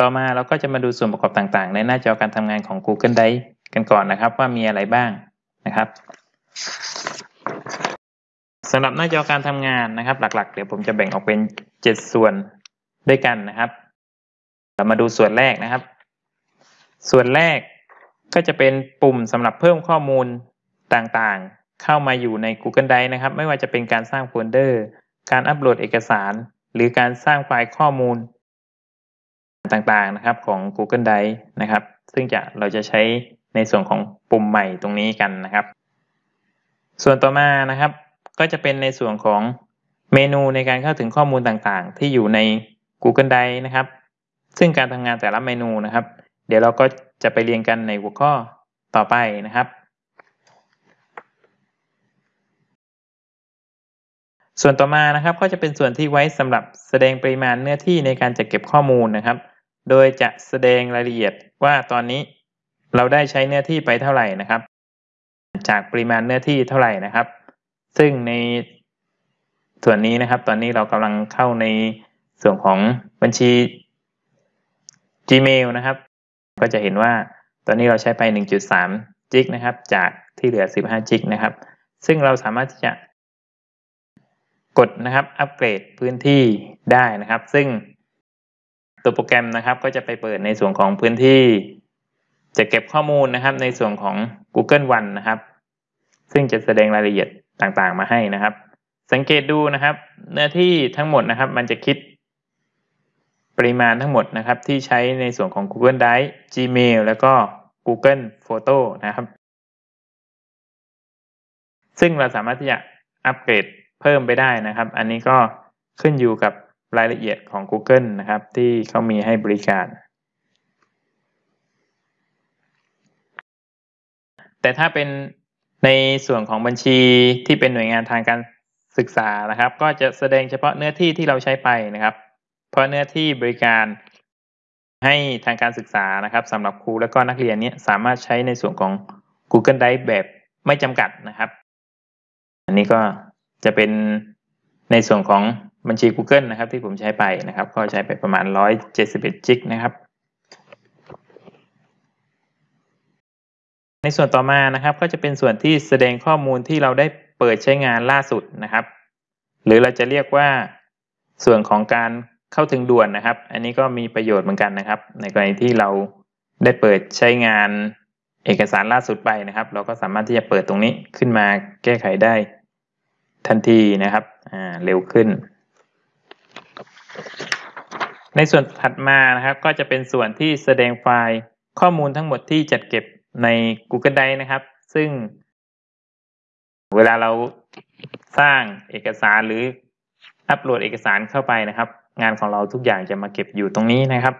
ต่อมาเราก็จะมาดูส่วนประกอบต่างๆ ในหน้าจอการทำงานของ Google Drive กันก่อนนะครับว่ามีอะไรบ้างนะครับสำหรับหน้าจอการทำงานนะครับ หลักๆ เดี๋ยวผมจะแบ่งออกเป็น 7 ส่วนด้วยกันนะครับ เรามาดูส่วนแรกนะครับ ส่วนแรกก็จะเป็นปุ่มสำหรับเพิ่มข้อมูลต่างๆ เข้ามาอยู่ใน Google Drive นะครับ ไม่ว่าจะเป็นการสร้างโฟลเดอร์ การอัปโหลดเอกสาร หรือการสร้างไฟล์ข้อมูล ต่างๆนะครับของ Google Drive นะครับ ซึ่งจะเราจะใช้ในส่วนของปุ่มใหม่ตรงนี้กันนะครับ ส่วนต่อมานะครับ ก็จะเป็นในส่วนของเมนูในการเข้าถึงข้อมูลต่างๆ ที่อยู่ใน Google Drive นะครับ ซึ่งการทำงานแต่ละเมนูนะครับ เดี๋ยวเราก็จะไปเรียนกันในหัวข้อต่อไปนะครับ ส่วนต่อมานะครับก็จะเป็นส่วนที่ไว้สำหรับแสดงปริมาณเนื้อที่ในการจัดเก็บข้อมูลนะครับ โดยจะแสดงรายละเอียดว่าตอนนี้เราได้ใช้เนื้อที่ไปเท่าไหร่นะครับ จากปริมาณเนื้อที่เท่าไหร่นะครับ ซึ่งในส่วนนี้นะครับ ตอนนี้เรากำลังเข้าในส่วนของบัญชี Gmail นะครับ ก็จะเห็นว่าตอนนี้เราใช้ไป 1.3 จิกนะครับ จากที่เหลือ 15 จิกนะครับ ซึ่งเราสามารถที่จะกดนะครับ อัปเกรดพื้นที่ได้นะครับ ซึ่ง ตัวโปรแกรมนะครับก็จะไปเปิดในส่วนของพื้นที่ จะเก็บข้อมูลนะครับ ในส่วนของ Google One นะครับ ซึ่งจะแสดงรายละเอียดต่างๆ มาให้นะครับ สังเกตดูนะครับ เนื้อที่ทั้งหมดนะครับ มันจะคิด ปริมาณทั้งหมดนะครับ ที่ใช้ในส่วนของ Google Drive Gmail แล้วก็ Google Photo นะครับ ซึ่งเราสามารถที่จะอัปเกรดเพิ่มไปได้นะครับ อันนี้ก็ขึ้นอยู่กับ รายละเอียดของ Google นะครับ ที่เขามีให้บริการ แต่ถ้าเป็นในส่วนของบัญชีที่เป็นหน่วยงานทางการศึกษานะครับ ก็จะแสดงเฉพาะเนื้อที่ที่เราใช้ไปนะครับ เพราะเนื้อที่บริการให้ทางการศึกษานะครับสำหรับครูและก็นักเรียนนี้สามารถใช้ในส่วนของ Google Drive แบบไม่จำกัดนะครับ อันนี้ก็จะเป็นในส่วนของ บัญชี Google นะครับ ที่ผมใช้ไปนะครับ ก็ใช้ไปประมาณ 171จิกนะครับ ในส่วนต่อมานะครับ ก็จะเป็นส่วนที่แสดงข้อมูลที่เราได้เปิดใช้งานล่าสุดนะครับ หรือเราจะเรียกว่าส่วนของการเข้าถึงด่วนนะครับ อันนี้ก็มีประโยชน์เหมือนกันนะครับ ในกรณีที่เราได้เปิดใช้งานเอกสารล่าสุดไปนะครับ เราก็สามารถที่จะเปิดตรงนี้ขึ้นมาแก้ไขได้ทันทีนะครับ อ่า เร็วขึ้น ในส่วนถัดมานะครับก็จะเป็นส่วนที่แสดงไฟล์ข้อมูลทั้งหมดที่จัดเก็บใน Google Drive นะครับ ซึ่ง เวลาเราสร้างเอกสารหรืออัปโหลดเอกสารเข้าไปนะครับ งานของเราทุกอย่างจะมาเก็บอยู่ตรงนี้นะครับ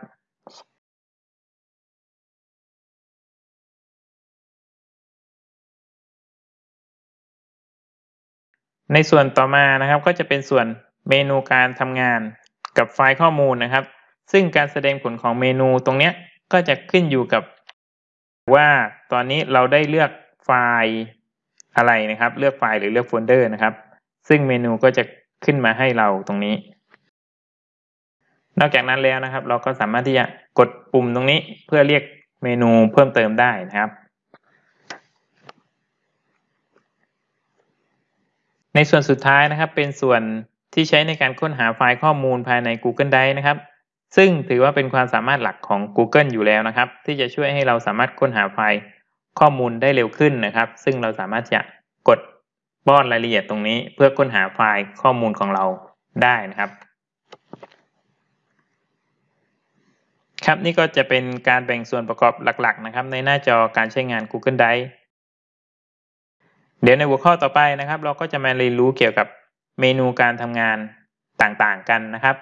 ในส่วนต่อมานะครับก็จะเป็นส่วนเมนูการทำงาน กับไฟล์ข้อมูลนะครับ ซึ่งการแสดงผลของเมนูตรงนี้ก็จะขึ้นอยู่กับว่าตอนนี้เราได้เลือกไฟล์อะไรนะครับ เลือกไฟล์หรือเลือกโฟลเดอร์นะครับ ซึ่งเมนูก็จะขึ้นมาให้เราตรงนี้ นอกจากนั้นแล้วนะครับ เราก็สามารถที่จะกดปุ่มตรงนี้เพื่อเรียกเมนูเพิ่มเติมได้นะครับ ในส่วนสุดท้ายนะครับเป็นส่วน ที่ใช้ในการค้นหาไฟล์ข้อมูลภายใน Google Drive นะครับ ซึ่งถือว่าเป็นความสามารถหลักของ Google อยู่แล้วนะครับ ที่จะช่วยให้เราสามารถค้นหาไฟล์ข้อมูลได้เร็วขึ้นนะครับ ซึ่งเราสามารถจะกดป้อนรายละเอียดตรงนี้ เพื่อค้นหาไฟล์ข้อมูลของเราได้นะครับ ครับนี่ก็จะเป็นการแบ่งส่วนประกอบหลัก ๆ นะครับ ในหน้าจอการใช้งาน Google Drive เดี๋ยวในหัวข้อต่อไปนะครับ เราก็จะมาเรียนรู้เกี่ยวกับ เมนูการทำงานต่าง ๆ กันนะครับ